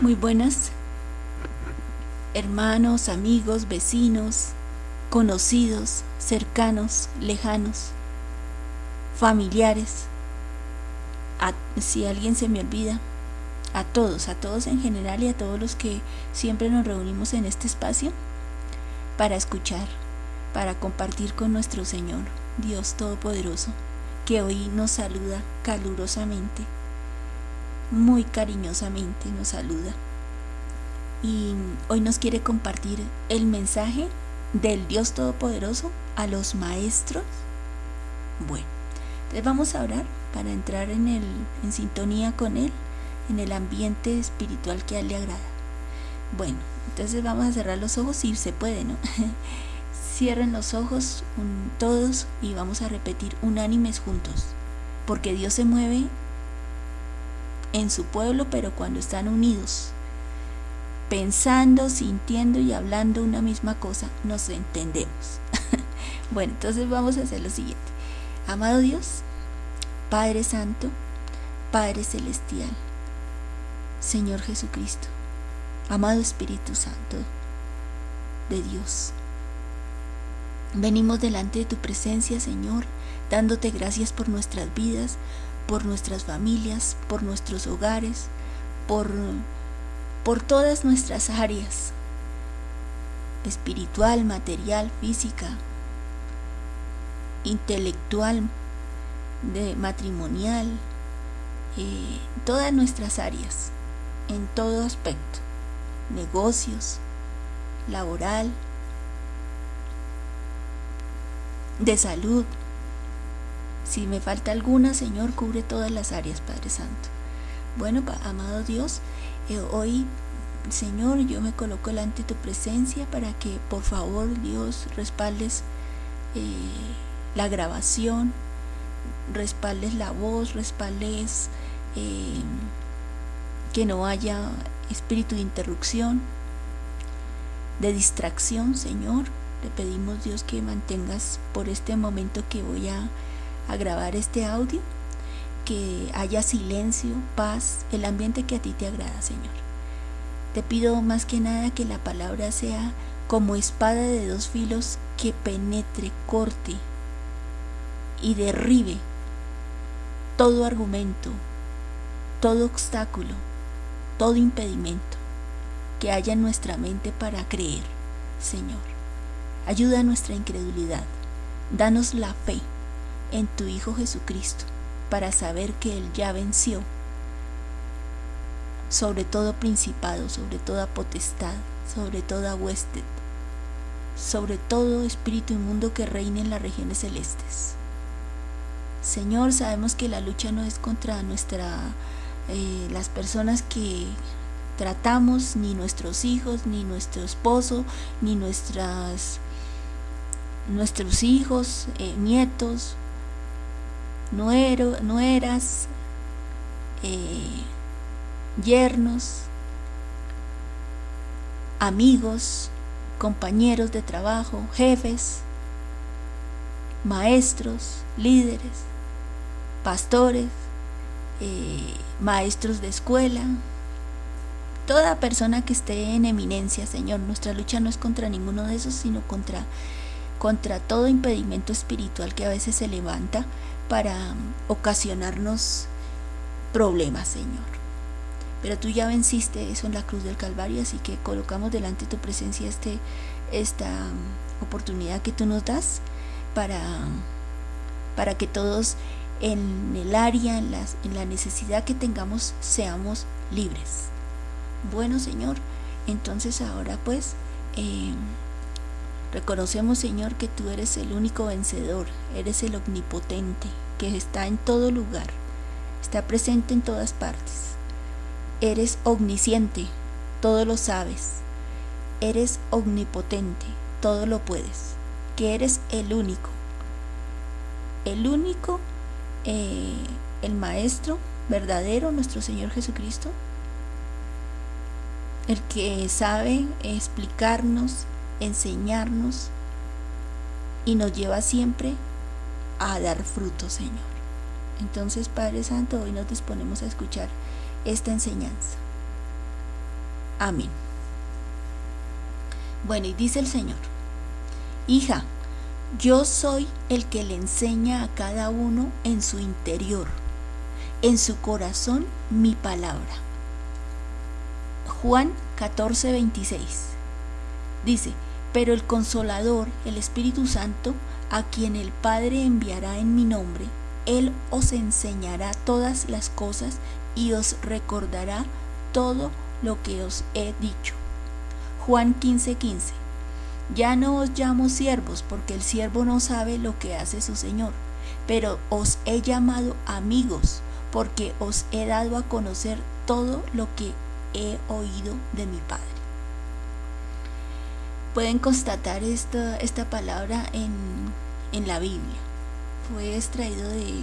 Muy buenas, hermanos, amigos, vecinos, conocidos, cercanos, lejanos, familiares. si alguien se me olvida, a todos, a todos en general y a todos los que siempre nos reunimos en este espacio para escuchar, para compartir con nuestro Señor, Dios Todopoderoso, que hoy nos saluda calurosamente muy cariñosamente nos saluda y hoy nos quiere compartir el mensaje del Dios Todopoderoso a los maestros. Bueno, entonces vamos a orar para entrar en, el, en sintonía con Él, en el ambiente espiritual que a Él le agrada. Bueno, entonces vamos a cerrar los ojos si se puede, ¿no? Cierren los ojos todos y vamos a repetir unánimes juntos, porque Dios se mueve en su pueblo, pero cuando están unidos, pensando, sintiendo y hablando una misma cosa, nos entendemos. bueno, entonces vamos a hacer lo siguiente. Amado Dios, Padre Santo, Padre Celestial, Señor Jesucristo, amado Espíritu Santo de Dios. Venimos delante de tu presencia, Señor, dándote gracias por nuestras vidas, por nuestras familias, por nuestros hogares, por, por todas nuestras áreas, espiritual, material, física, intelectual, de matrimonial, eh, todas nuestras áreas, en todo aspecto, negocios, laboral, de salud, si me falta alguna, Señor, cubre todas las áreas, Padre Santo. Bueno, amado Dios, eh, hoy, Señor, yo me coloco delante de tu presencia para que, por favor, Dios, respaldes eh, la grabación, respaldes la voz, respaldes eh, que no haya espíritu de interrupción, de distracción, Señor. Le pedimos, Dios, que mantengas por este momento que voy a a grabar este audio, que haya silencio, paz, el ambiente que a ti te agrada, Señor. Te pido más que nada que la palabra sea como espada de dos filos que penetre, corte y derribe todo argumento, todo obstáculo, todo impedimento que haya en nuestra mente para creer, Señor. Ayuda a nuestra incredulidad. Danos la fe en tu Hijo Jesucristo para saber que Él ya venció sobre todo principado, sobre toda potestad, sobre toda hueste, sobre todo espíritu inmundo que reine en las regiones celestes. Señor, sabemos que la lucha no es contra nuestra, eh, las personas que tratamos, ni nuestros hijos, ni nuestro esposo, ni nuestras, nuestros hijos, eh, nietos, nueras, eh, yernos, amigos, compañeros de trabajo, jefes, maestros, líderes, pastores, eh, maestros de escuela, toda persona que esté en eminencia, Señor. Nuestra lucha no es contra ninguno de esos, sino contra, contra todo impedimento espiritual que a veces se levanta para ocasionarnos problemas, Señor. Pero tú ya venciste eso en la cruz del Calvario, así que colocamos delante de tu presencia este, esta oportunidad que tú nos das para, para que todos en el área, en, en la necesidad que tengamos, seamos libres. Bueno, Señor, entonces ahora pues... Eh, Reconocemos, Señor, que tú eres el único vencedor, eres el omnipotente, que está en todo lugar, está presente en todas partes. Eres omnisciente, todo lo sabes. Eres omnipotente, todo lo puedes. Que eres el único. El único, eh, el Maestro verdadero, nuestro Señor Jesucristo. El que sabe explicarnos enseñarnos y nos lleva siempre a dar fruto, Señor. Entonces, Padre Santo, hoy nos disponemos a escuchar esta enseñanza. Amén. Bueno, y dice el Señor, hija, yo soy el que le enseña a cada uno en su interior, en su corazón mi palabra. Juan 14, 26. Dice, pero el consolador, el Espíritu Santo, a quien el Padre enviará en mi nombre, Él os enseñará todas las cosas y os recordará todo lo que os he dicho. Juan 15:15 15. Ya no os llamo siervos, porque el siervo no sabe lo que hace su Señor, pero os he llamado amigos, porque os he dado a conocer todo lo que he oído de mi Padre. Pueden constatar esta, esta palabra en, en la Biblia. Fue extraído de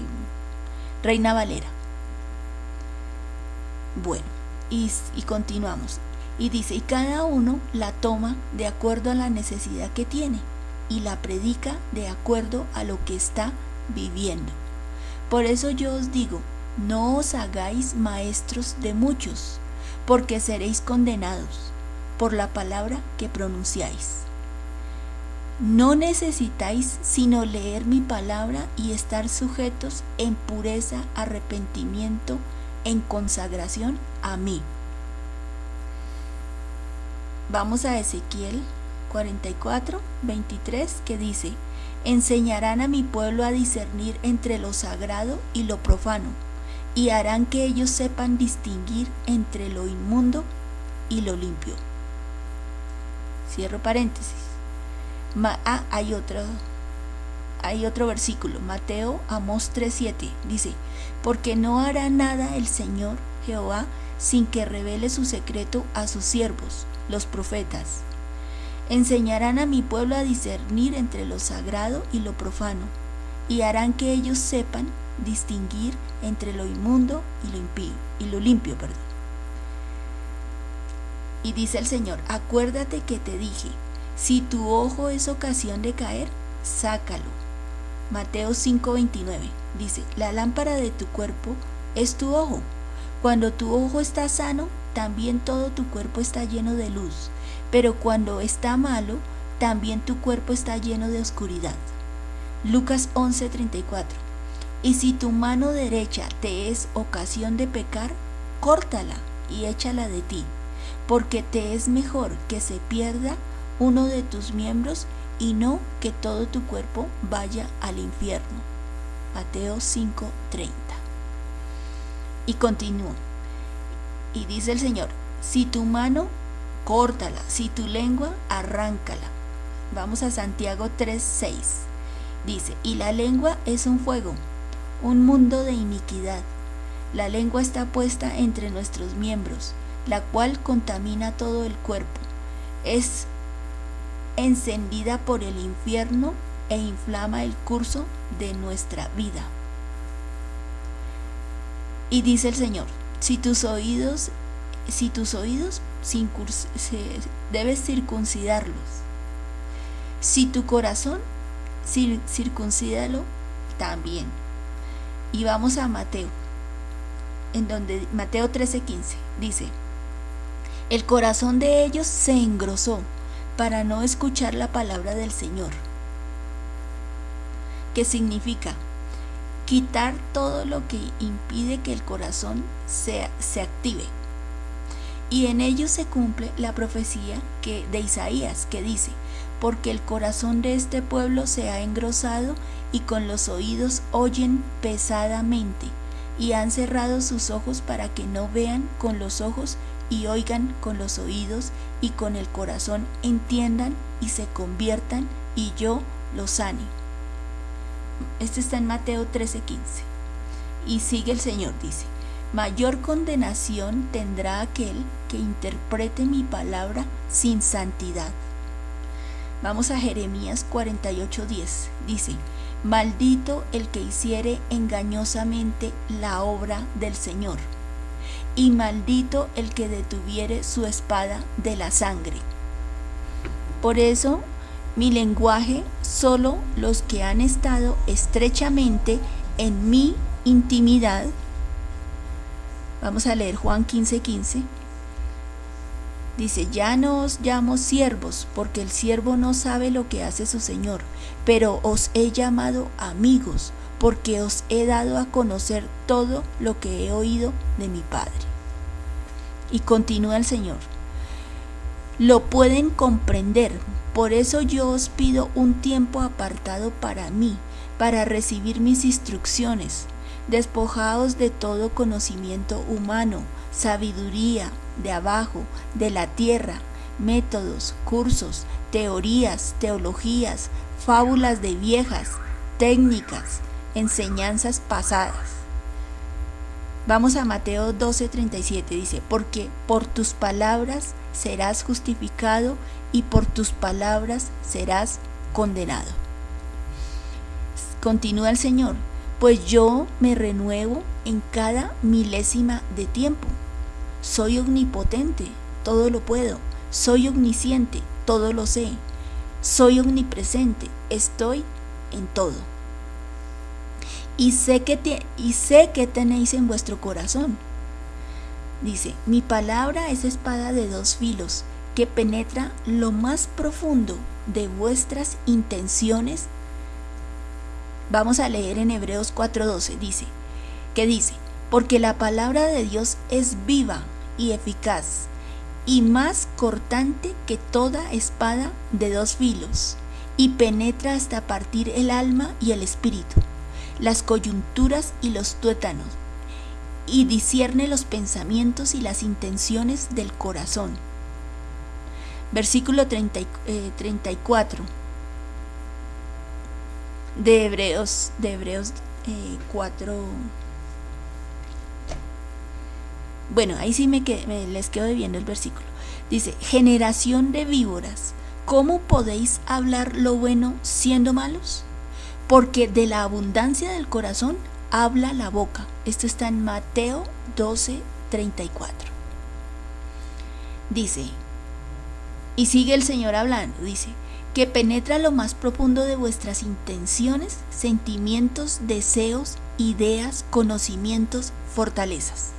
Reina Valera. Bueno, y, y continuamos. Y dice, y cada uno la toma de acuerdo a la necesidad que tiene y la predica de acuerdo a lo que está viviendo. Por eso yo os digo, no os hagáis maestros de muchos, porque seréis condenados por la palabra que pronunciáis. No necesitáis sino leer mi palabra y estar sujetos en pureza, arrepentimiento, en consagración a mí. Vamos a Ezequiel 44, 23, que dice, enseñarán a mi pueblo a discernir entre lo sagrado y lo profano, y harán que ellos sepan distinguir entre lo inmundo y lo limpio. Cierro paréntesis. ah, hay otro, hay otro versículo, Mateo Amos 3:7, dice, porque no hará nada el Señor Jehová sin que revele su secreto a sus siervos, los profetas. Enseñarán a mi pueblo a discernir entre lo sagrado y lo profano, y harán que ellos sepan distinguir entre lo inmundo y lo impío, y lo limpio, perdón. Y dice el Señor, acuérdate que te dije, si tu ojo es ocasión de caer, sácalo. Mateo 5:29 dice, la lámpara de tu cuerpo es tu ojo. Cuando tu ojo está sano, también todo tu cuerpo está lleno de luz, pero cuando está malo, también tu cuerpo está lleno de oscuridad. Lucas 11:34 Y si tu mano derecha te es ocasión de pecar, córtala y échala de ti, porque te es mejor que se pierda uno de tus miembros y no que todo tu cuerpo vaya al infierno. Mateo 5:30. Y continúa. Y dice el Señor, si tu mano, córtala, si tu lengua, arráncala. Vamos a Santiago 3:6. Dice, y la lengua es un fuego, un mundo de iniquidad. La lengua está puesta entre nuestros miembros, la cual contamina todo el cuerpo. Es encendida por el infierno e inflama el curso de nuestra vida. Y dice el Señor, si tus oídos, si tus oídos debes circuncidarlos. Si tu corazón, circuncídalo también. Y vamos a Mateo, en donde Mateo 13:15 dice, el corazón de ellos se engrosó para no escuchar la palabra del Señor. ¿Qué significa? quitar todo lo que impide que el corazón se, se active. Y en ello se cumple la profecía que, de Isaías que dice, porque el corazón de este pueblo se ha engrosado y con los oídos oyen pesadamente y han cerrado sus ojos para que no vean con los ojos y oigan con los oídos y con el corazón entiendan y se conviertan y yo los sane. Este está en Mateo 13:15. Y sigue el Señor, dice, mayor condenación tendrá aquel que interprete mi palabra sin santidad. Vamos a Jeremías 48:10. Dice, maldito el que hiciere engañosamente la obra del Señor, y maldito el que detuviere su espada de la sangre. Por eso mi lenguaje solo los que han estado estrechamente en mi intimidad. Vamos a leer Juan 15:15. Dice, ya no os llamo siervos, porque el siervo no sabe lo que hace su Señor, pero os he llamado amigos, porque os he dado a conocer todo lo que he oído de mi Padre. Y continúa el Señor. Lo pueden comprender, por eso yo os pido un tiempo apartado para mí, para recibir mis instrucciones. Despojaos de todo conocimiento humano, sabiduría de abajo, de la tierra, métodos, cursos, teorías, teologías, fábulas de viejas, técnicas, enseñanzas pasadas. Vamos a Mateo 12:37, dice, porque por tus palabras serás justificado y por tus palabras serás condenado. Continúa el Señor, pues yo me renuevo en cada milésima de tiempo. Soy omnipotente, todo lo puedo. Soy omnisciente, todo lo sé. Soy omnipresente, estoy en todo. Y sé que, y sé que tenéis en vuestro corazón. Dice, mi palabra es espada de dos filos que penetra lo más profundo de vuestras intenciones Vamos a leer en Hebreos 4:12, dice, que dice, porque la palabra de Dios es viva y eficaz y más cortante que toda espada de dos filos y penetra hasta partir el alma y el espíritu, las coyunturas y los tuétanos, y discierne los pensamientos y las intenciones del corazón. Versículo 34 de Hebreos, de Hebreos 4. Eh, bueno, ahí sí me, les quedo viendo el versículo. Dice, generación de víboras, ¿cómo podéis hablar lo bueno siendo malos? Porque de la abundancia del corazón habla la boca. Esto está en Mateo 12, 34. Dice, y sigue el Señor hablando, dice, que penetra lo más profundo de vuestras intenciones, sentimientos, deseos, ideas, conocimientos, fortalezas.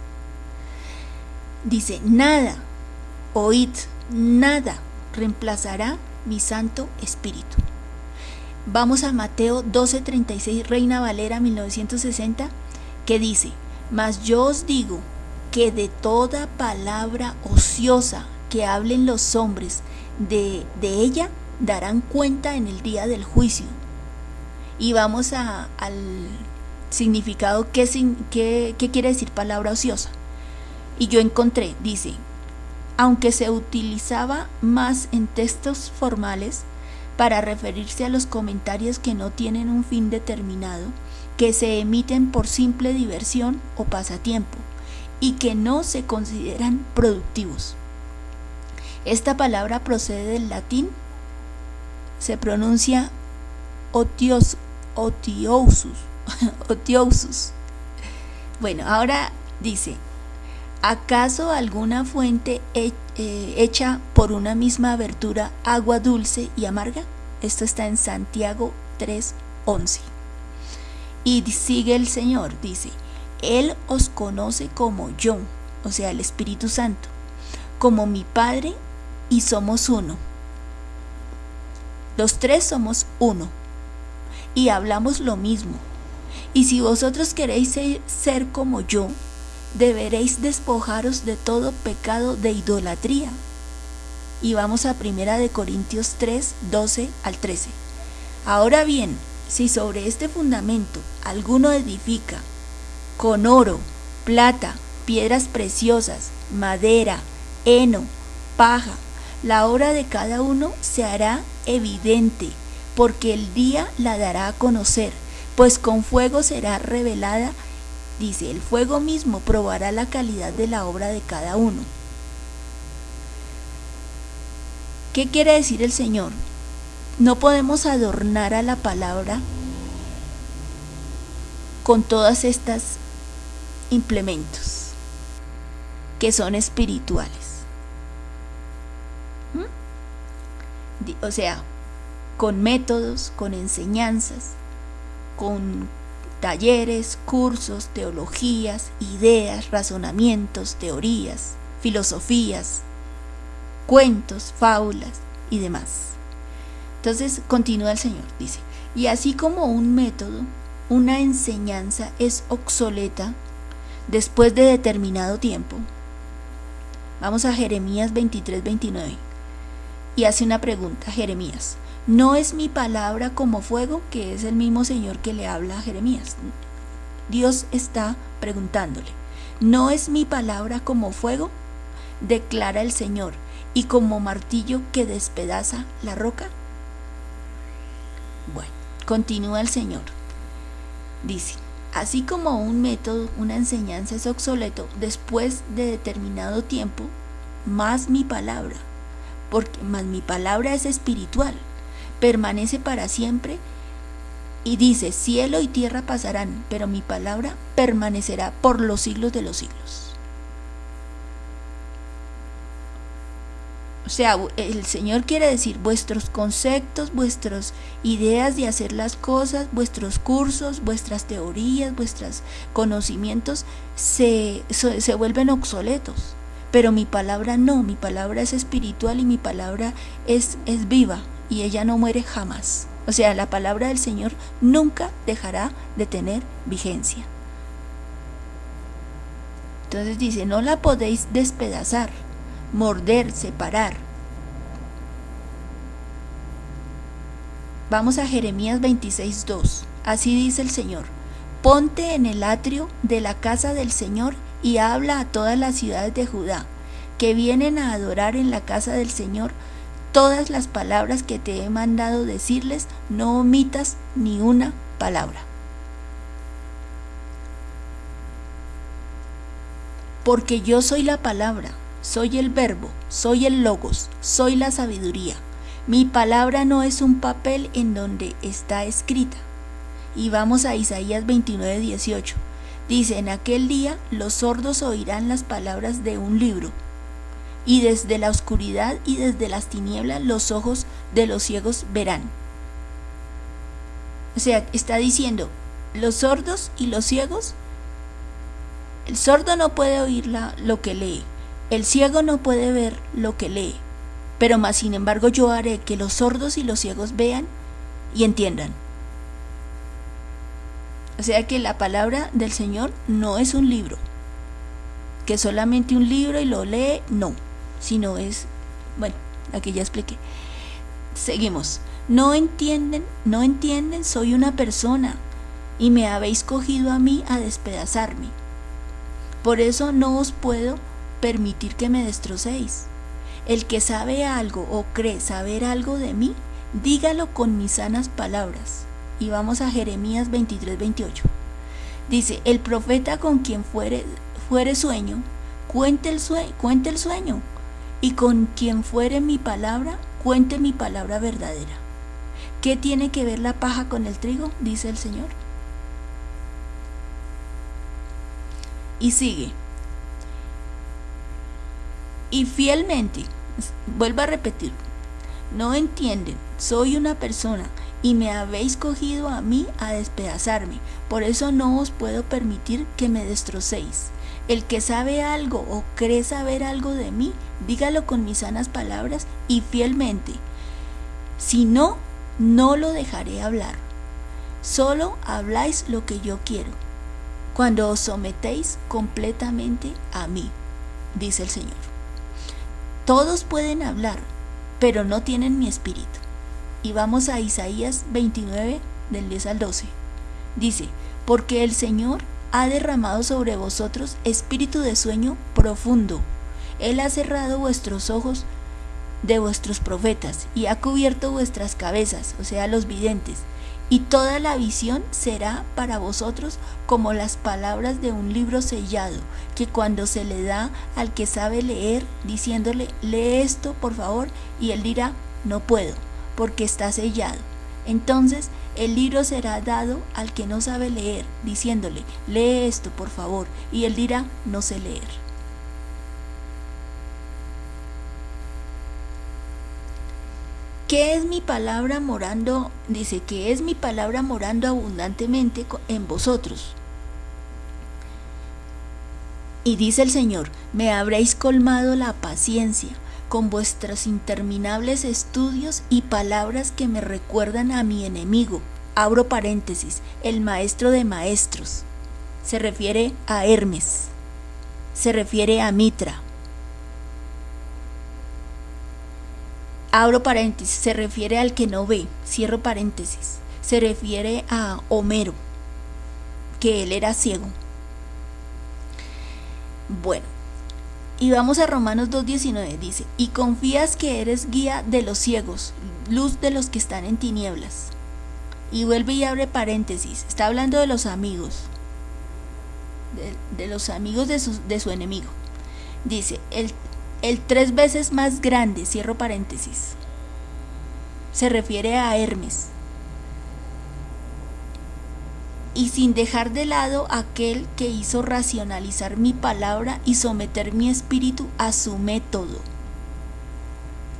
Dice, nada, oíd, nada reemplazará mi Santo Espíritu. Vamos a Mateo 12:36, Reina Valera 1960, que dice, mas yo os digo que de toda palabra ociosa que hablen los hombres de, de ella, darán cuenta en el día del juicio. Y vamos a, al significado, ¿qué, qué, qué quiere decir palabra ociosa? Y yo encontré, dice, aunque se utilizaba más en textos formales para referirse a los comentarios que no tienen un fin determinado, que se emiten por simple diversión o pasatiempo y que no se consideran productivos. Esta palabra procede del latín se pronuncia otios, otiosus, otiosus. Bueno, ahora dice, ¿acaso alguna fuente eh, hecha por una misma abertura agua dulce y amarga? Esto está en Santiago 3:11. Y sigue el Señor, dice, Él os conoce como yo, o sea, el Espíritu Santo, como mi Padre, y somos uno. Los tres somos uno y hablamos lo mismo. Y si vosotros queréis ser como yo, deberéis despojaros de todo pecado de idolatría. Y vamos a Primera de Corintios 3, 12 al 13. Ahora bien, si sobre este fundamento alguno edifica con oro, plata, piedras preciosas, madera, heno, paja, la obra de cada uno se hará evidente, porque el día la dará a conocer, pues con fuego será revelada, dice, el fuego mismo probará la calidad de la obra de cada uno. ¿Qué quiere decir el Señor? No podemos adornar a la palabra con todas estas implementos que son espirituales. o sea, con métodos, con enseñanzas, con talleres, cursos, teologías, ideas, razonamientos, teorías, filosofías, cuentos, fábulas y demás. Entonces continúa el Señor, dice, y así como un método, una enseñanza es obsoleta después de determinado tiempo. Vamos a Jeremías 23, 29. Y hace una pregunta, Jeremías. ¿No es mi palabra como fuego? Que es el mismo Señor que le habla a Jeremías. Dios está preguntándole. ¿No es mi palabra como fuego? Declara el Señor. ¿Y como martillo que despedaza la roca? Bueno, continúa el Señor. Dice, así como un método, una enseñanza es obsoleto después de determinado tiempo, más mi palabra, porque más mi palabra es espiritual, permanece para siempre y dice, cielo y tierra pasarán, pero mi palabra permanecerá por los siglos de los siglos. O sea, el Señor quiere decir vuestros conceptos, vuestras ideas de hacer las cosas, vuestros cursos, vuestras teorías, vuestros conocimientos se, se vuelven obsoletos. Pero mi palabra no, mi palabra es espiritual y mi palabra es, es viva y ella no muere jamás. O sea, la palabra del Señor nunca dejará de tener vigencia. Entonces dice, no la podéis despedazar morder, separar. Vamos a Jeremías 26.2. Así dice el Señor. Ponte en el atrio de la casa del Señor y habla a todas las ciudades de Judá, que vienen a adorar en la casa del Señor todas las palabras que te he mandado decirles, no omitas ni una palabra. Porque yo soy la palabra, soy el verbo, soy el logos, soy la sabiduría. Mi palabra no es un papel en donde está escrita. Y vamos a Isaías 29, 18. Dice, en aquel día los sordos oirán las palabras de un libro, y desde la oscuridad y desde las tinieblas los ojos de los ciegos verán. O sea, está diciendo, los sordos y los ciegos, el sordo no puede oír lo que lee, el ciego no puede ver lo que lee, pero más sin embargo yo haré que los sordos y los ciegos vean y entiendan. O sea que la palabra del Señor no es un libro, que solamente un libro y lo lee, no, sino es, bueno, aquí ya expliqué. Seguimos. No entienden, no entienden, soy una persona y me habéis cogido a mí a despedazarme. Por eso no os puedo permitir que me destrocéis. El que sabe algo o cree saber algo de mí, dígalo con mis sanas palabras. Y vamos a Jeremías 23, 28. Dice, el profeta con quien fuere, fuere sueño, cuente el, sueño, cuente el sueño, y con quien fuere mi palabra, cuente mi palabra verdadera. ¿Qué tiene que ver la paja con el trigo? Dice el Señor. Y sigue y fielmente, vuelvo a repetir, no entienden, soy una persona y me habéis cogido a mí a despedazarme, por eso no os puedo permitir que me destrocéis. El que sabe algo o cree saber algo de mí, dígalo con mis sanas palabras y fielmente. Si no, no lo dejaré hablar. Solo habláis lo que yo quiero, cuando os sometéis completamente a mí, dice el Señor. Todos pueden hablar, pero no tienen mi espíritu. Y vamos a Isaías 29, del 10 al 12. Dice, porque el Señor ha derramado sobre vosotros espíritu de sueño profundo. Él ha cerrado vuestros ojos de vuestros profetas y ha cubierto vuestras cabezas, o sea, los videntes, y toda la visión será para vosotros como las palabras de un libro sellado, que cuando se le da al que sabe leer, diciéndole, lee esto por favor, y él dirá, no puedo, porque está sellado. Entonces el libro será dado al que no sabe leer, diciéndole, lee esto por favor, y él dirá, no sé leer. ¿Qué es mi palabra morando? Dice que es mi palabra morando abundantemente en vosotros. Y dice el Señor, me habréis colmado la paciencia, con vuestros interminables estudios y palabras que me recuerdan a mi enemigo. Abro paréntesis, el maestro de maestros. Se refiere a Hermes. Se refiere a Mitra. Abro paréntesis, se refiere al que no ve. Cierro paréntesis. Se refiere a Homero, que él era ciego. Bueno, y vamos a Romanos 2.19, dice, y confías que eres guía de los ciegos, luz de los que están en tinieblas. Y vuelve y abre paréntesis, está hablando de los amigos, de, los amigos de su, de su, enemigo. Dice, el, el tres veces más grande, cierro paréntesis, se refiere a Hermes y sin dejar de lado aquel que hizo racionalizar mi palabra y someter mi espíritu a su método,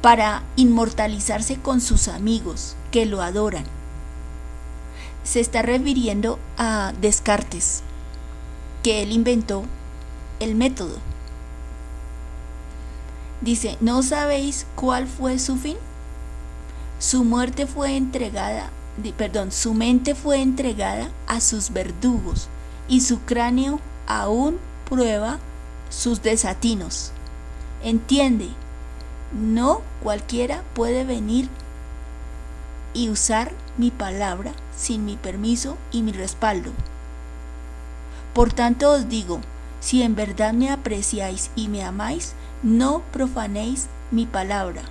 para inmortalizarse con sus amigos que lo adoran. Se está refiriendo a Descartes, que él inventó el método. Dice, ¿no sabéis cuál fue su fin? Su muerte fue entregada perdón, su mente fue entregada a sus verdugos y su cráneo aún prueba sus desatinos. Entiende, no cualquiera puede venir y usar mi palabra sin mi permiso y mi respaldo. Por tanto os digo, si en verdad me apreciáis y me amáis, no profanéis mi palabra,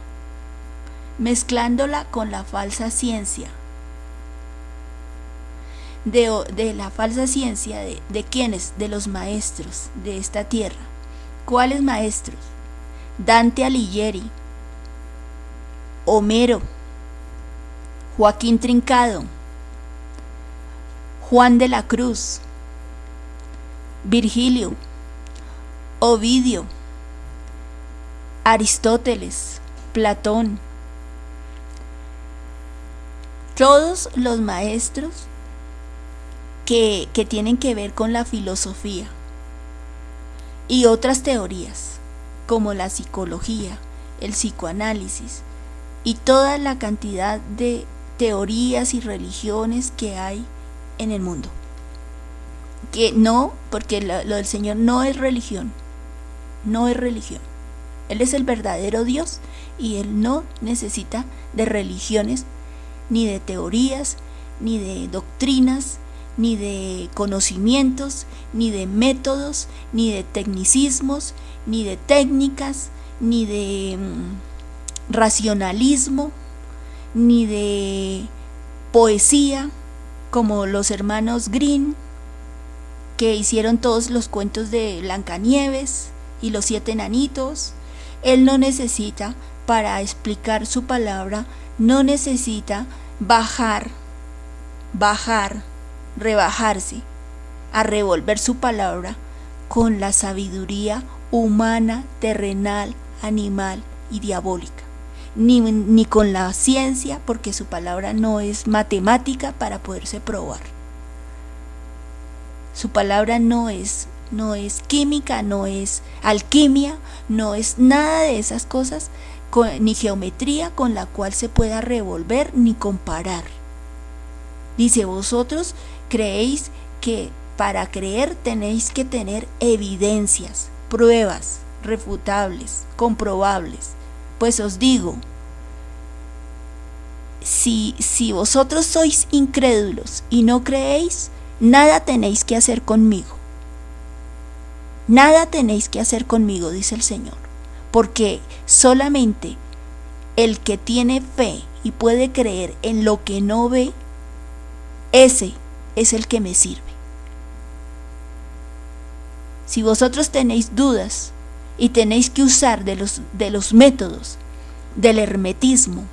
mezclándola con la falsa ciencia de, la falsa ciencia, de, de quiénes, de los maestros de esta tierra. ¿Cuáles maestros? Dante Alighieri, Homero, Joaquín Trincado, Juan de la Cruz, Virgilio, Ovidio, Aristóteles, Platón, todos los maestros que, tienen que ver con la filosofía y otras teorías como la psicología, el psicoanálisis y toda la cantidad de teorías y religiones que hay en el mundo. Que no, porque lo, lo, del Señor no es religión, no es religión. Él es el verdadero Dios y Él no necesita de religiones, ni de teorías, ni de doctrinas, ni de conocimientos, ni de métodos, ni de tecnicismos, ni de técnicas, ni de mm, racionalismo, ni de poesía, como los hermanos Green, que hicieron todos los cuentos de Blancanieves y los siete enanitos. Él no necesita, para explicar su palabra, no necesita bajar, bajar rebajarse a revolver su palabra con la sabiduría humana, terrenal, animal y diabólica. Ni, ni, con la ciencia, porque su palabra no es matemática para poderse probar. Su palabra no es, no es química, no es alquimia, no es nada de esas cosas, ni geometría con la cual se pueda revolver ni comparar. Dice, vosotros creéis que para creer tenéis que tener evidencias, pruebas refutables, comprobables. Pues os digo, si, si vosotros sois incrédulos y no creéis, nada tenéis que hacer conmigo. Nada tenéis que hacer conmigo, dice el Señor, porque solamente el que tiene fe y puede creer en lo que no ve, ese es el que me sirve. Si vosotros tenéis dudas y tenéis que usar de los, de los métodos del hermetismo,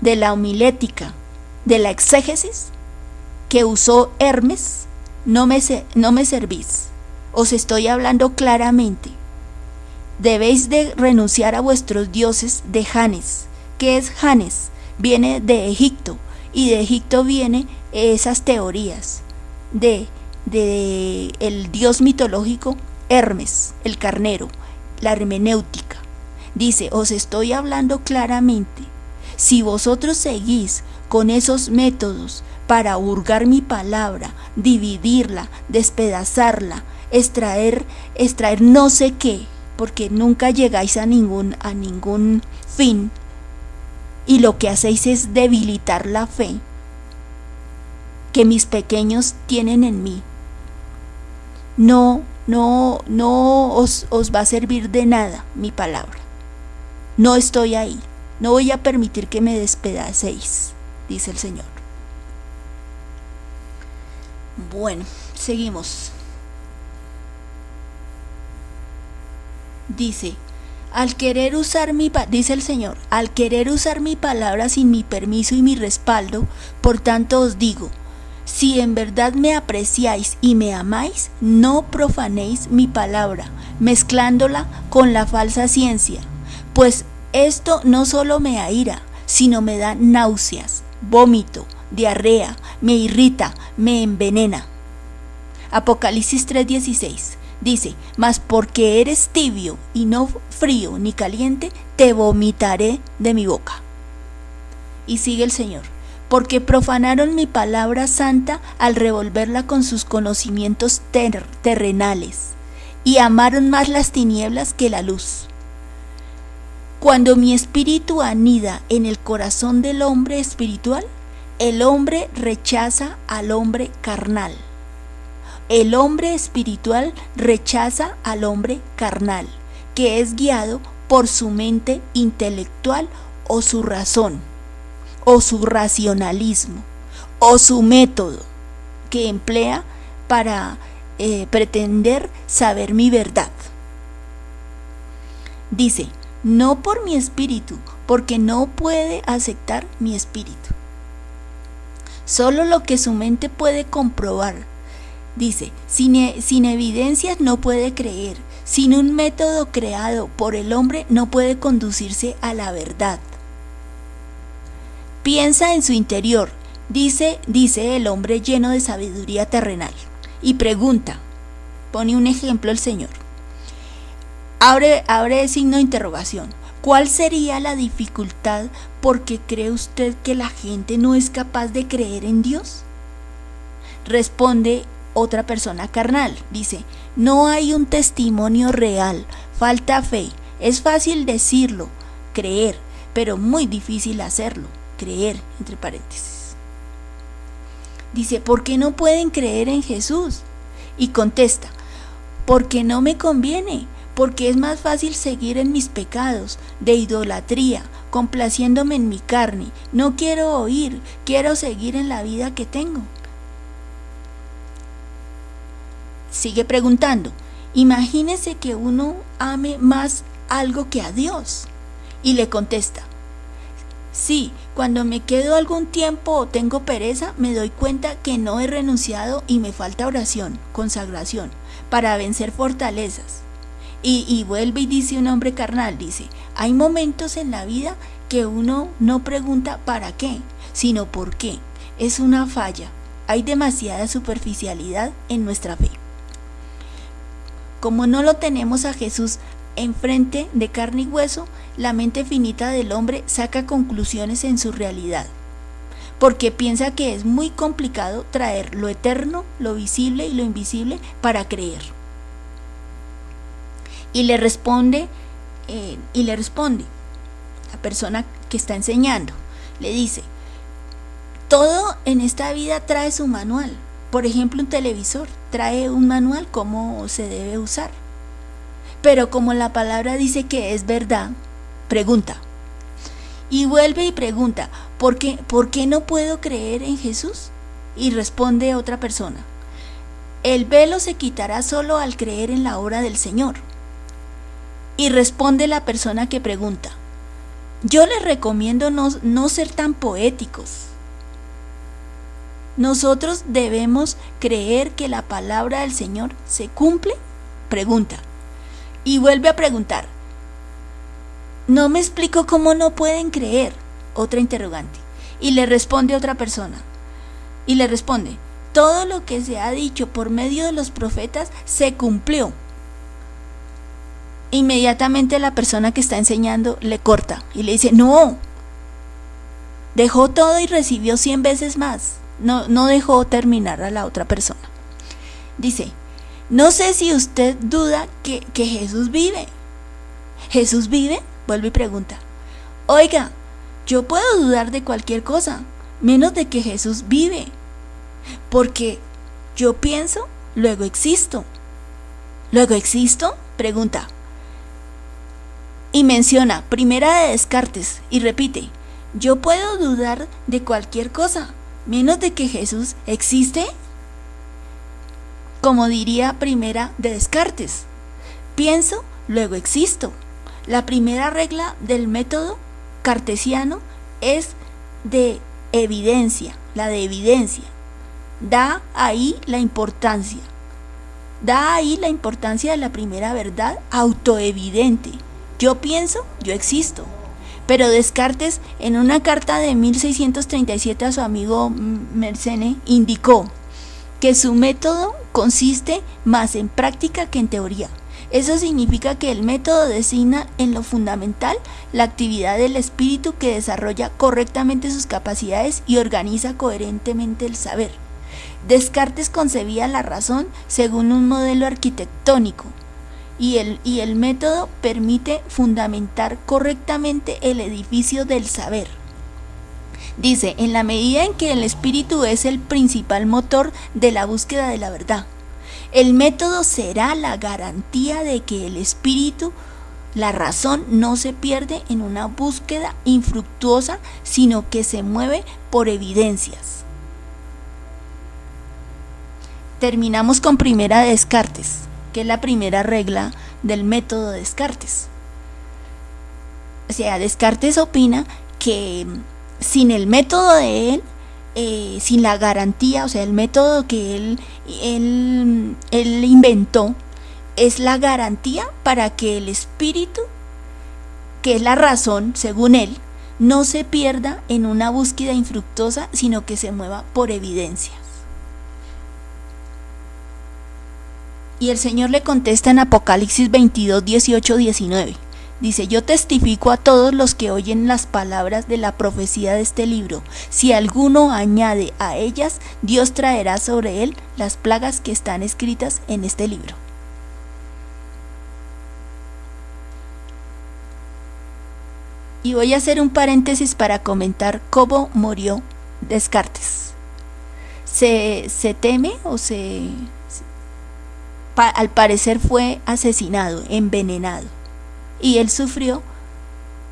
de la homilética, de la exégesis que usó Hermes, no me, no me servís. Os estoy hablando claramente. Debéis de renunciar a vuestros dioses de Janes. ¿Qué es Janes? Viene de Egipto y de Egipto vienen esas teorías de, de el dios mitológico Hermes, el carnero, la hermenéutica. Dice, os estoy hablando claramente. Si vosotros seguís con esos métodos para hurgar mi palabra, dividirla, despedazarla, extraer, extraer no sé qué, porque nunca llegáis a ningún, a ningún fin, y lo que hacéis es debilitar la fe que mis pequeños tienen en mí. No, no, no os, os va a servir de nada mi palabra. No estoy ahí. No voy a permitir que me despedacéis, dice el Señor. Bueno, seguimos. Dice, al querer usar mi, dice el Señor, al querer usar mi palabra sin mi permiso y mi respaldo, por tanto os digo, si en verdad me apreciáis y me amáis, no profanéis mi palabra, mezclándola con la falsa ciencia, pues esto no solo me aira, sino me da náuseas, vómito, diarrea, me irrita, me envenena. Apocalipsis 3:16 dice, mas porque eres tibio y no frío ni caliente, te vomitaré de mi boca. Y sigue el Señor, porque profanaron mi palabra santa al revolverla con sus conocimientos terrenales, y amaron más las tinieblas que la luz. Cuando mi espíritu anida en el corazón del hombre espiritual, el hombre rechaza al hombre carnal. El hombre espiritual rechaza al hombre carnal, que es guiado por su mente intelectual o su razón, o su racionalismo, o su método que emplea para eh, pretender saber mi verdad. Dice, no por mi espíritu, porque no puede aceptar mi espíritu. Solo lo que su mente puede comprobar. Dice, sin, e, sin evidencias no puede creer, sin un método creado por el hombre no puede conducirse a la verdad. Piensa en su interior, dice, dice el hombre lleno de sabiduría terrenal, y pregunta, pone un ejemplo el Señor. Abre, abre el signo de interrogación. ¿Cuál sería la dificultad porque cree usted que la gente no es capaz de creer en Dios? Responde otra persona carnal. Dice, no hay un testimonio real, falta fe. Es fácil decirlo, creer, pero muy difícil hacerlo, creer, entre paréntesis. Dice, ¿por qué no pueden creer en Jesús? Y contesta, porque no me conviene porque es más fácil seguir en mis pecados de idolatría, complaciéndome en mi carne. No quiero oír, quiero seguir en la vida que tengo. Sigue preguntando, imagínese que uno ame más algo que a Dios. Y le contesta, sí, cuando me quedo algún tiempo o tengo pereza, me doy cuenta que no he renunciado y me falta oración, consagración, para vencer fortalezas. Y, vuelve y dice un hombre carnal, dice, hay momentos en la vida que uno no pregunta para qué, sino por qué. Es una falla. Hay demasiada superficialidad en nuestra fe. Como no lo tenemos a Jesús enfrente de carne y hueso, la mente finita del hombre saca conclusiones en su realidad, porque piensa que es muy complicado traer lo eterno, lo visible y lo invisible para creer. Y le responde eh, y le responde la persona que está enseñando. Le dice todo en esta vida trae su manual por ejemplo un televisor trae un manual cómo se debe usar pero como la palabra dice que es verdad pregunta y vuelve y pregunta ¿por qué, ¿por qué no puedo creer en Jesús? y responde otra persona el velo se quitará solo al creer en la obra del Señor y responde la persona que pregunta. Yo les recomiendo no, ser tan poéticos. Nosotros debemos creer que la palabra del Señor se cumple. Pregunta. Y vuelve a preguntar. No me explico cómo no pueden creer. Otra interrogante. Y le responde otra persona. Y le responde, todo lo que se ha dicho por medio de los profetas se cumplió. inmediatamente la persona que está enseñando le corta y le dice, no, dejó todo y recibió 100 veces más. No, no dejó terminar a la otra persona. Dice, no sé si usted duda que, que Jesús vive. ¿Jesús vive? Vuelve y pregunta. Oiga, yo puedo dudar de cualquier cosa, menos de que Jesús vive. Porque yo pienso, luego existo. ¿Luego existo? Pregunta. Y menciona primera de Descartes y repite, yo puedo dudar de cualquier cosa, menos de que Jesús existe. Como diría primera de Descartes, pienso, luego existo. La primera regla del método cartesiano es de evidencia, la de evidencia. Da ahí la importancia. Da ahí la importancia de la primera verdad autoevidente. Yo pienso, yo existo. Pero Descartes, en una carta de 1637 a su amigo Mersenne, indicó que su método consiste más en práctica que en teoría. Eso significa que el método designa en lo fundamental la actividad del espíritu que desarrolla correctamente sus capacidades y organiza coherentemente el saber. Descartes concebía la razón según un modelo arquitectónico y el, método permite fundamentar correctamente el edificio del saber. Dice, en la medida en que el espíritu es el principal motor de la búsqueda de la verdad, el método será la garantía de que el espíritu, la razón, no se pierde en una búsqueda infructuosa, sino que se mueve por evidencias. Terminamos con primera de Descartes, que es la primera regla del método de Descartes. O sea, Descartes opina que sin el método de él, eh, sin la garantía, o sea, el método que él, él, él inventó, es la garantía para que el espíritu, que es la razón, según él, no se pierda en una búsqueda infructuosa, sino que se mueva por evidencia. Y el Señor le contesta en Apocalipsis 22, 18, 19. Dice, yo testifico a todos los que oyen las palabras de la profecía de este libro. Si alguno añade a ellas, Dios traerá sobre él las plagas que están escritas en este libro. Y voy a hacer un paréntesis para comentar cómo murió Descartes. Se, se teme o se, al parecer fue asesinado, envenenado, y él sufrió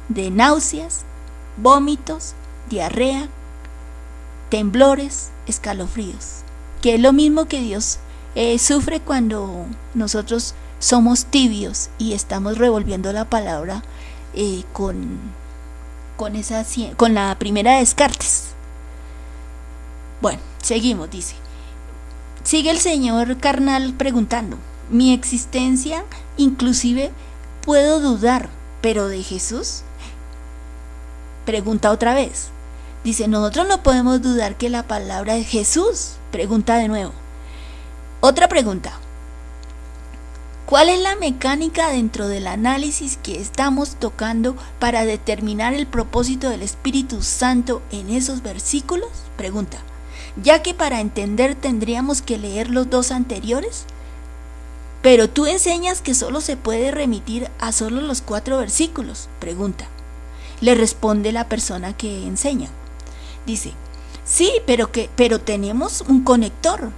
de náuseas, vómitos, diarrea, temblores, escalofríos, que es lo mismo que Dios eh, sufre cuando nosotros somos tibios y estamos revolviendo la palabra eh, con, con, esa, con la primera Descartes. Bueno, seguimos, dice. Sigue el señor carnal preguntando, mi existencia inclusive puedo dudar, pero de Jesús? Pregunta otra vez. Dice, nosotros no podemos dudar que la palabra es Jesús. Pregunta de nuevo. Otra pregunta. ¿Cuál es la mecánica dentro del análisis que estamos tocando para determinar el propósito del Espíritu Santo en esos versículos? Pregunta ya que para entender tendríamos que leer los dos anteriores? Pero tú enseñas que solo se puede remitir a solo los cuatro versículos, pregunta. Le responde la persona que enseña. Dice, sí, pero, que, pero tenemos un conector,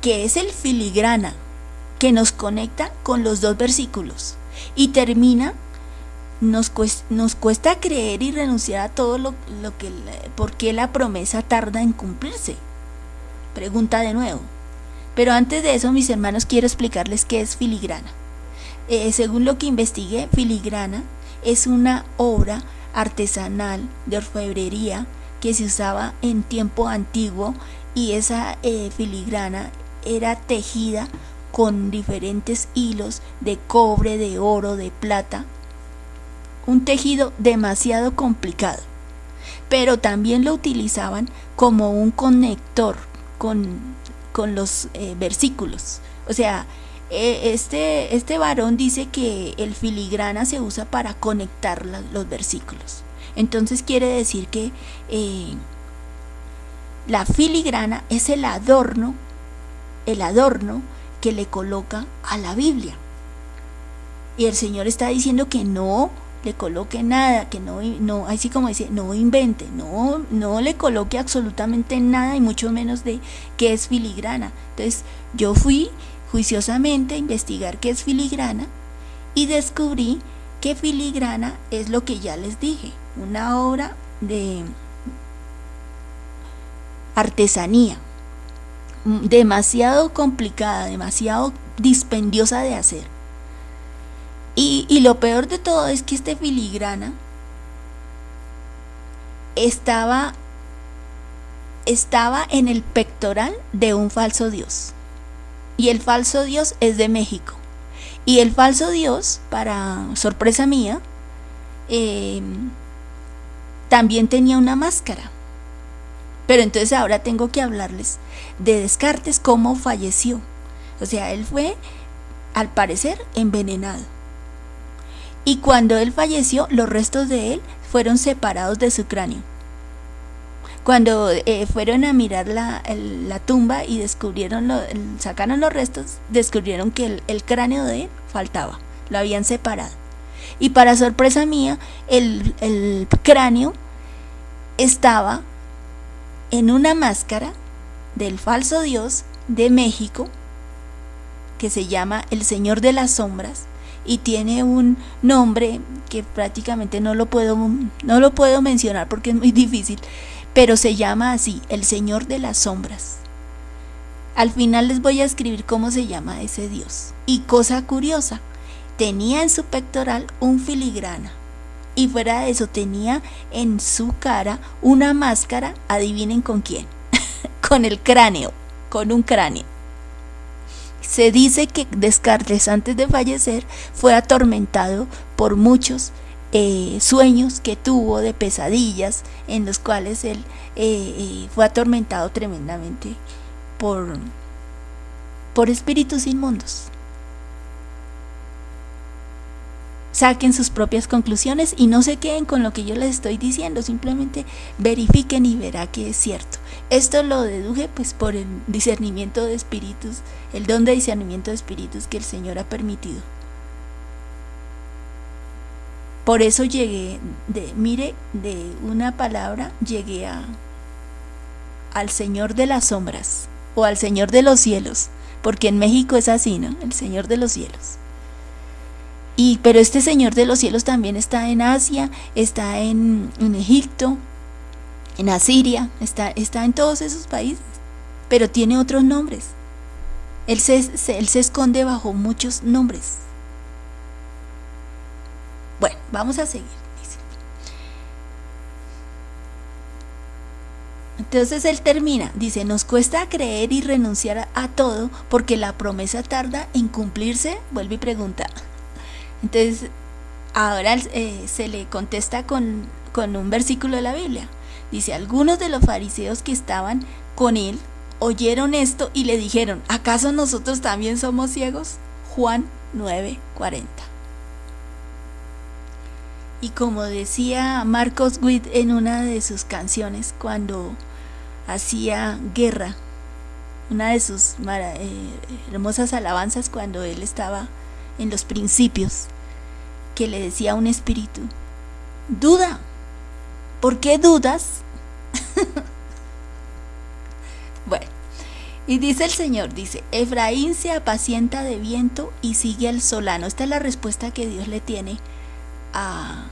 que es el filigrana, que nos conecta con los dos versículos y termina nos cuesta, creer y renunciar a todo lo que, porque la promesa tarda en cumplirse. Pregunta de nuevo. Pero antes de eso, mis hermanos, quiero explicarles qué es filigrana. Eh, según lo que investigué, filigrana es una obra artesanal de orfebrería que se usaba en tiempo antiguo y esa eh, filigrana era tejida con diferentes hilos de cobre, de oro, de plata. Un tejido demasiado complicado, pero también lo utilizaban como un conector con, los eh, versículos. O sea, eh, este, este varón dice que el filigrana se usa para conectar los versículos. Entonces quiere decir que eh, la filigrana es el adorno, el adorno que le coloca a la Biblia. Y el Señor está diciendo que no le coloque nada, que no, no, así como dice, no invente, no, no le coloque absolutamente nada y mucho menos de qué es filigrana. Entonces yo fui juiciosamente a investigar qué es filigrana y descubrí que filigrana es lo que ya les dije, una obra de artesanía demasiado complicada, demasiado dispendiosa de hacer. Y, lo peor de todo es que este filigrana estaba, estaba en el pectoral de un falso dios. Y el falso dios es de México. Y el falso dios, para sorpresa mía, eh, también tenía una máscara. Pero entonces ahora tengo que hablarles de Descartes, cómo falleció. O sea, él fue, al parecer, envenenado. Y cuando él falleció, los restos de él fueron separados de su cráneo. Cuando eh, fueron a mirar la, tumba y descubrieron, sacaron los restos, descubrieron que el, cráneo de él faltaba, lo habían separado. Y para sorpresa mía, el cráneo estaba en una máscara del falso dios de México que se llama el Señor de las Sombras y tiene un nombre que prácticamente no lo puedo no lo puedo mencionar porque es muy difícil, pero se llama así, el Señor de las Sombras. Al final les voy a escribir cómo se llama ese dios. Y cosa curiosa, tenía en su pectoral un filigrana. Y fuera de eso tenía en su cara una máscara, adivinen con quién, con el cráneo, con un cráneo. Se dice que Descartes antes de fallecer fue atormentado por muchos eh, sueños que tuvo de pesadillas en los cuales él eh, eh, fue atormentado tremendamente por, por espíritus inmundos. Saquen sus propias conclusiones y no se queden con lo que yo les estoy diciendo, simplemente verifiquen y verá que es cierto. Esto lo deduje pues por el discernimiento de espíritus, el don de discernimiento de espíritus que el Señor ha permitido. Por eso llegué, de, mire, de una palabra llegué a, al Señor de las sombras o al Señor de los cielos, porque en México es así, ¿no? El Señor de los cielos. Y, pero este Señor de los cielos también está en Asia, está en, Egipto, en Asiria, está, está en todos esos países, pero tiene otros nombres. Él se, él se esconde bajo muchos nombres. Bueno, vamos a seguir. Entonces él termina, dice, nos cuesta creer y renunciar a todo porque la promesa tarda en cumplirse, vuelve y pregunta, entonces, ahora eh, se le contesta con, con un versículo de la Biblia. Dice, algunos de los fariseos que estaban con él oyeron esto y le dijeron, ¿acaso nosotros también somos ciegos? Juan 9:40. Y como decía Marcos Witt en una de sus canciones cuando hacía guerra, una de sus eh, hermosas alabanzas cuando él estaba en los principios, que le decía un espíritu, duda, ¿por qué dudas? bueno, y dice el Señor, dice, Efraín se apacienta de viento y sigue al solano. Esta es la respuesta que Dios le tiene a,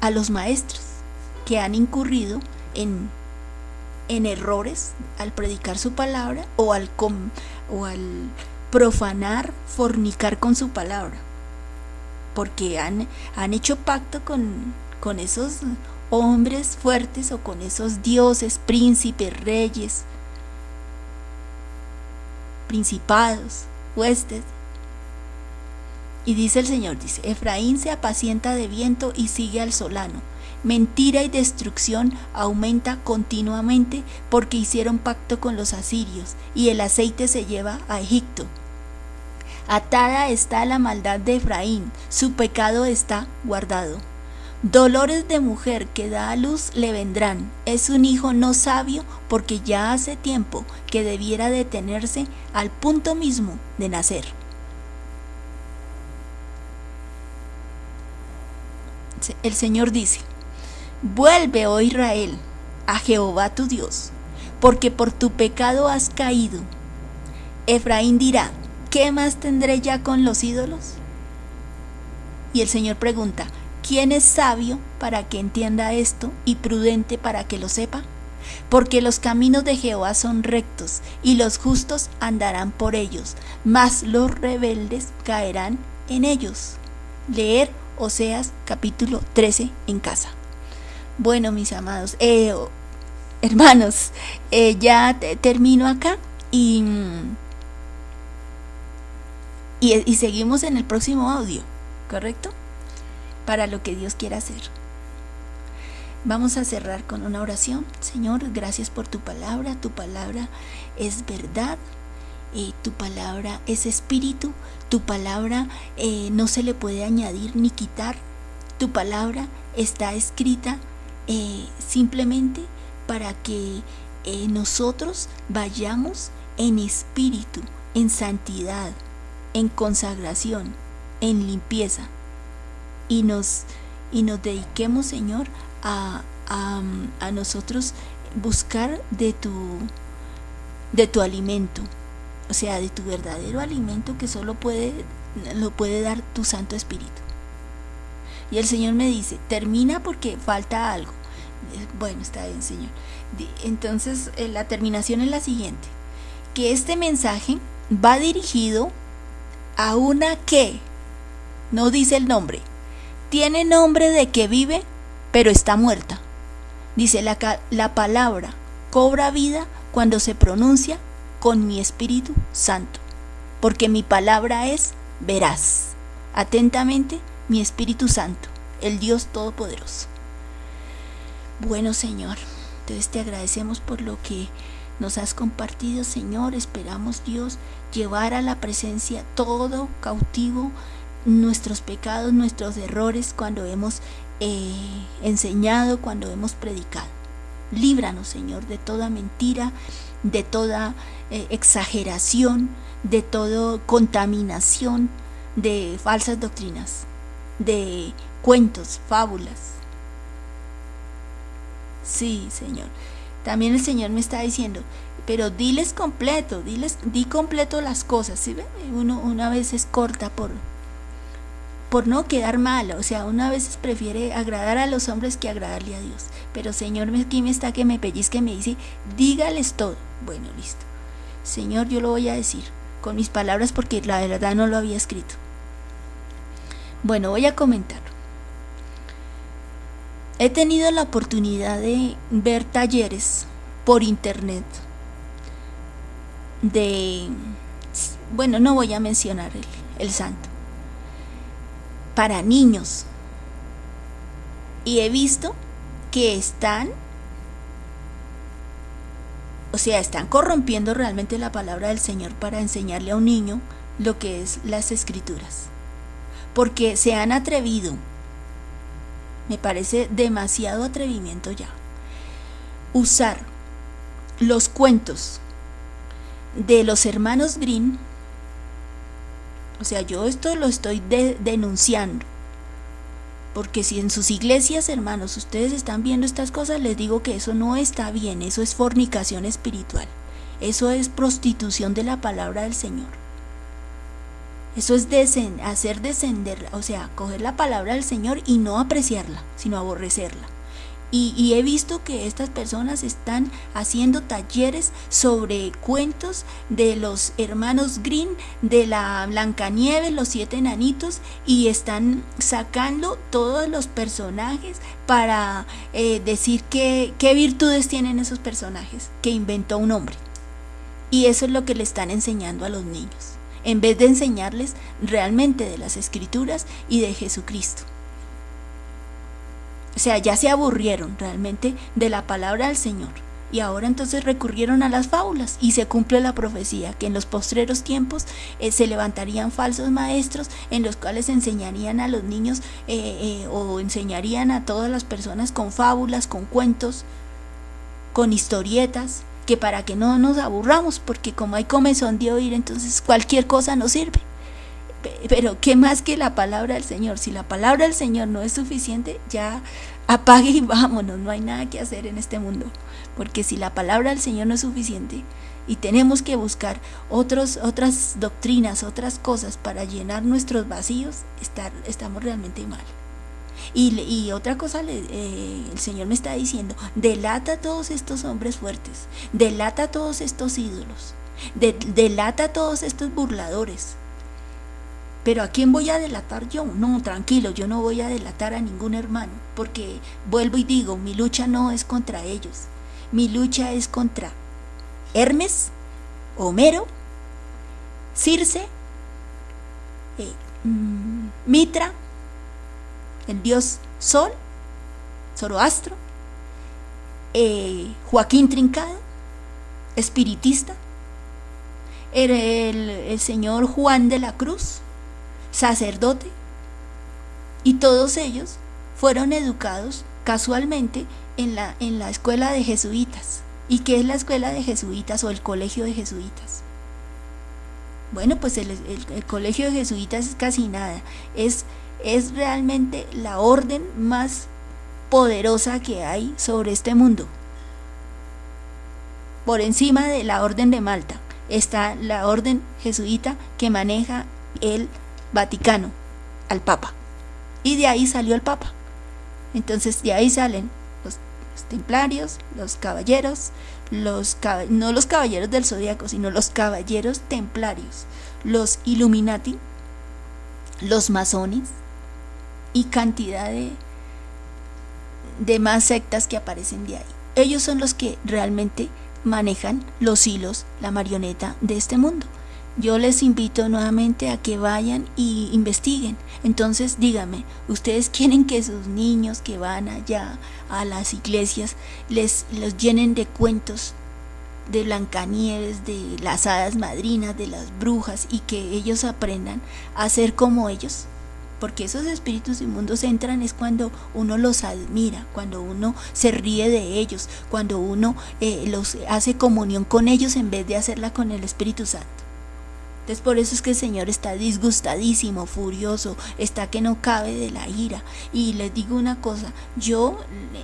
a los maestros que han incurrido en, en errores al predicar su palabra o al, o al profanar, fornicar con su palabra porque han, han hecho pacto con, con esos hombres fuertes o con esos dioses, príncipes, reyes, principados, huestes. Y dice el Señor, dice, Efraín se apacienta de viento y sigue al solano. Mentira y destrucción aumenta continuamente porque hicieron pacto con los asirios y el aceite se lleva a Egipto Atada está la maldad de Efraín, su pecado está guardado. Dolores de mujer que da a luz le vendrán. Es un hijo no sabio porque ya hace tiempo que debiera detenerse al punto mismo de nacer. El Señor dice, vuelve, oh Israel, a Jehová tu Dios, porque por tu pecado has caído. Efraín dirá, ¿qué más tendré ya con los ídolos? Y el Señor pregunta, ¿quién es sabio para que entienda esto y prudente para que lo sepa? Porque los caminos de Jehová son rectos y los justos andarán por ellos, mas los rebeldes caerán en ellos. Leer Oseas capítulo 13 en casa. Bueno, mis amados, eh, hermanos, eh, ya termino acá y, y, seguimos en el próximo audio, ¿correcto? Para lo que Dios quiera hacer. Vamos a cerrar con una oración. Señor, gracias por tu palabra. Tu palabra es verdad. y tu palabra es espíritu. Tu palabra eh, no se le puede añadir ni quitar. Tu palabra está escrita eh, simplemente para que eh, nosotros vayamos en espíritu, en santidad, en consagración, en limpieza y nos, y nos dediquemos, Señor, a, a, nosotros buscar de tu, de tu alimento, o sea, de tu verdadero alimento que solo puede, lo puede dar tu Santo Espíritu. Y el Señor me dice, termina porque falta algo. Bueno, está bien, Señor. Entonces, eh, la terminación es la siguiente. Que este mensaje va dirigido a una que, no dice el nombre, tiene nombre de que vive, pero está muerta. Dice la, la palabra, cobra vida cuando se pronuncia con mi Espíritu Santo, porque mi palabra es veraz. Atentamente, mi Espíritu Santo, el Dios Todopoderoso. Bueno, Señor, entonces te agradecemos por lo que nos has compartido, Señor. Esperamos, Dios, llevar a la presencia todo cautivo nuestros pecados, nuestros errores cuando hemos eh, enseñado, cuando hemos predicado. Líbranos, Señor, de toda mentira, de toda eh, exageración, de toda contaminación, de falsas doctrinas, de cuentos, fábulas, Sí, Señor. También el Señor me está diciendo, pero diles completo, diles, di completo las cosas. ¿sí? Uno una vez es corta por, por no quedar mal, o sea, una vez prefiere agradar a los hombres que agradarle a Dios. Pero Señor, aquí me está que me pellizque y me dice, dígales todo. Bueno, listo. Señor, yo lo voy a decir con mis palabras porque la verdad no lo había escrito. Bueno, voy a comentar. He tenido la oportunidad de ver talleres por internet de, bueno, no voy a mencionar el, el santo, para niños. Y he visto que están, o sea, están corrompiendo realmente la palabra del Señor para enseñarle a un niño lo que es las escrituras. Porque se han atrevido me parece demasiado atrevimiento ya. Usar los cuentos de los hermanos Green, o sea, yo esto lo estoy denunciando, porque si en sus iglesias, hermanos, ustedes están viendo estas cosas, les digo que eso no está bien, eso es fornicación espiritual, eso es prostitución de la palabra del Señor. Eso es hacer descender, o sea, coger la palabra del Señor y no apreciarla, sino aborrecerla. Y, he visto que estas personas están haciendo talleres sobre cuentos de los hermanos Green, de la Blancanieves, los siete enanitos, y están sacando todos los personajes para eh, decir qué virtudes tienen esos personajes que inventó un hombre. Y eso es lo que le están enseñando a los niños en vez de enseñarles realmente de las escrituras y de Jesucristo. O sea, ya se aburrieron realmente de la palabra del Señor. Y ahora entonces recurrieron a las fábulas y se cumple la profecía que en los postreros tiempos eh, se levantarían falsos maestros en los cuales enseñarían a los niños eh, eh, o enseñarían a todas las personas con fábulas, con cuentos, con historietas, que para que no nos aburramos, porque como hay comezón de oír, entonces cualquier cosa nos sirve. Pero qué más que la palabra del Señor. Si la palabra del Señor no es suficiente, ya apague y vámonos, no hay nada que hacer en este mundo. Porque si la palabra del Señor no es suficiente y tenemos que buscar otros, otras doctrinas, otras cosas para llenar nuestros vacíos, estar, estamos realmente mal. Y, otra cosa, eh, el Señor me está diciendo, delata a todos estos hombres fuertes, delata a todos estos ídolos, delata a todos estos burladores. Pero ¿a quién voy a delatar yo? No, tranquilo, yo no voy a delatar a ningún hermano, porque vuelvo y digo, mi lucha no es contra ellos, mi lucha es contra Hermes, Homero, Circe, eh, mm, Mitra, el dios Sol, Zoroastro, eh, Joaquín Trincado, espiritista, el, el señor Juan de la Cruz, sacerdote, y todos ellos fueron educados casualmente en la, en la escuela de jesuitas. ¿Y qué es la escuela de jesuitas o el colegio de jesuitas? Bueno, pues el, colegio de jesuitas es casi nada. Es, es realmente la orden más poderosa que hay sobre este mundo. Por encima de la orden de Malta está la orden jesuita que maneja el Vaticano, al Papa. Y de ahí salió el Papa. Entonces de ahí salen templarios, los caballeros, los, no los caballeros del zodiaco, sino los caballeros templarios, los Illuminati, los masones y cantidad de, de más sectas que aparecen de ahí. Ellos son los que realmente manejan los hilos, la marioneta de este mundo yo les invito nuevamente a que vayan y investiguen. Entonces díganme, ¿ustedes quieren que sus niños que van allá a las iglesias les los llenen de cuentos de Blancanieves, de las hadas madrinas, de las brujas y que ellos aprendan a ser como ellos? Porque esos espíritus inmundos entran es cuando uno los admira, cuando uno se ríe de ellos, cuando uno eh, los hace comunión con ellos en vez de hacerla con el Espíritu Santo. Entonces por eso es que el Señor está disgustadísimo, furioso, está que no cabe de la ira. Y les digo una cosa, yo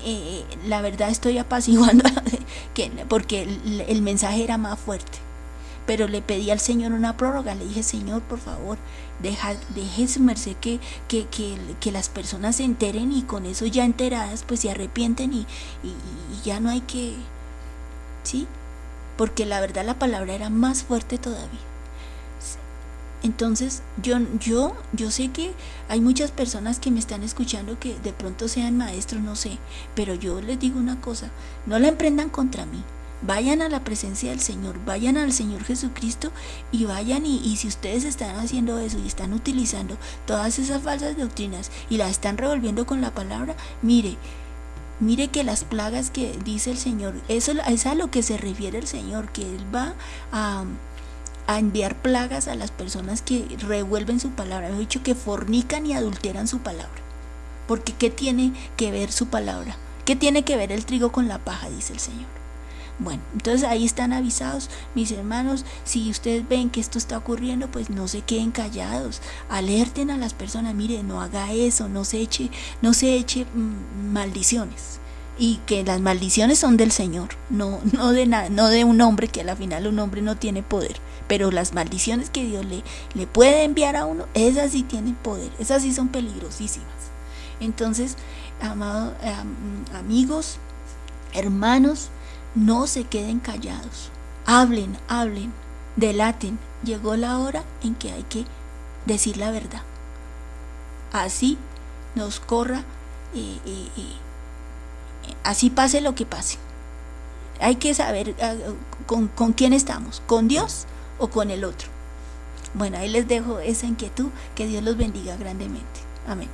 eh, la verdad estoy apaciguando porque el, mensaje era más fuerte. Pero le pedí al Señor una prórroga, le dije, Señor, por favor, deja, deje su merced que, que, que, las personas se enteren y con eso ya enteradas pues se arrepienten y, y ya no hay que... ¿Sí? Porque la verdad la palabra era más fuerte todavía. Entonces, yo, yo, yo sé que hay muchas personas que me están escuchando que de pronto sean maestros, no sé, pero yo les digo una cosa, no la emprendan contra mí. Vayan a la presencia del Señor, vayan al Señor Jesucristo y vayan y, si ustedes están haciendo eso y están utilizando todas esas falsas doctrinas y las están revolviendo con la palabra, mire, Mire que las plagas que dice el Señor, eso es a lo que se refiere el Señor, que Él va a, a enviar plagas a las personas que revuelven su palabra. He dicho que fornican y adulteran su palabra. Porque ¿qué tiene que ver su palabra? ¿Qué tiene que ver el trigo con la paja? Dice el Señor. Bueno, entonces ahí están avisados mis hermanos, si ustedes ven que esto está ocurriendo, pues no se queden callados, alerten a las personas, mire, no haga eso, no se eche, no se eche mm, maldiciones. Y que las maldiciones son del Señor, no, no de no de un hombre, que al final un hombre no tiene poder. Pero las maldiciones que Dios le, le puede enviar a uno, esas sí tienen poder, esas sí son peligrosísimas. Entonces, amados amigos, hermanos, no se queden callados. Hablen, hablen, delaten. Llegó la hora en que hay que decir la verdad. Así nos corra, eh, eh, eh, así pase lo que pase. Hay que saber con, con quién estamos, con Dios o con el otro. Bueno, ahí les dejo esa inquietud. Que Dios los bendiga grandemente. Amén.